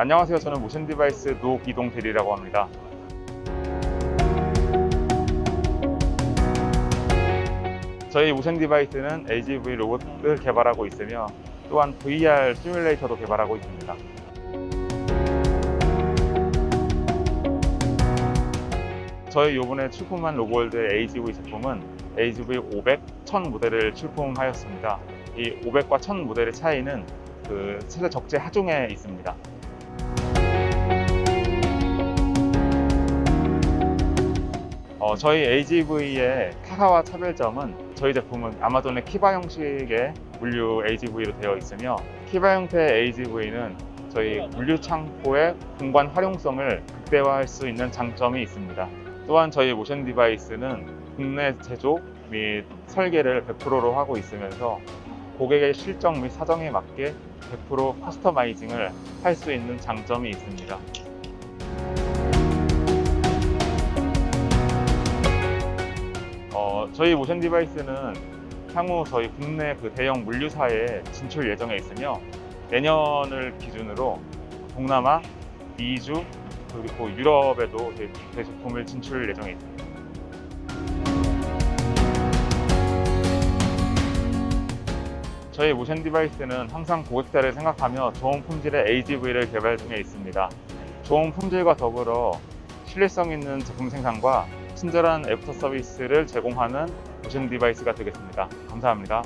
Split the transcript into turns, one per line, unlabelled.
안녕하세요. 저는 모션 디바이스 노기동 대리라고 합니다. 저희 모션 디바이스는 AGV 로봇을 개발하고 있으며 또한 VR 시뮬레이터도 개발하고 있습니다. 저희 이번에 출품한 로고월드 AGV 제품은 AGV 500, 1000 모델을 출품하였습니다. 이 500과 1000 모델의 차이는 그 최대 적재 하중에 있습니다. 어, 저희 AGV의 타사와 차별점은 저희 제품은 아마존의 키바 형식의 물류 AGV로 되어 있으며 키바 형태의 AGV는 저희 물류 창고의 공간 활용성을 극대화할 수 있는 장점이 있습니다. 또한 저희 모션 디바이스는 국내 제조 및 설계를 100%로 하고 있으면서 고객의 실정 및 사정에 맞게 100% 커스터마이징을 할 수 있는 장점이 있습니다. 저희 모션 디바이스는 향후 저희 국내 그 대형 물류사에 진출 예정에 있으며 내년을 기준으로 동남아, 미주 그리고 유럽에도 제, 제 제품을 진출 예정에 있습니다. 저희 모션 디바이스는 항상 고객자를 생각하며 좋은 품질의 AGV를 개발 중에 있습니다. 좋은 품질과 더불어 신뢰성 있는 제품 생산과 친절한 애프터 서비스를 제공하는 모션 디바이스가 되겠습니다. 감사합니다.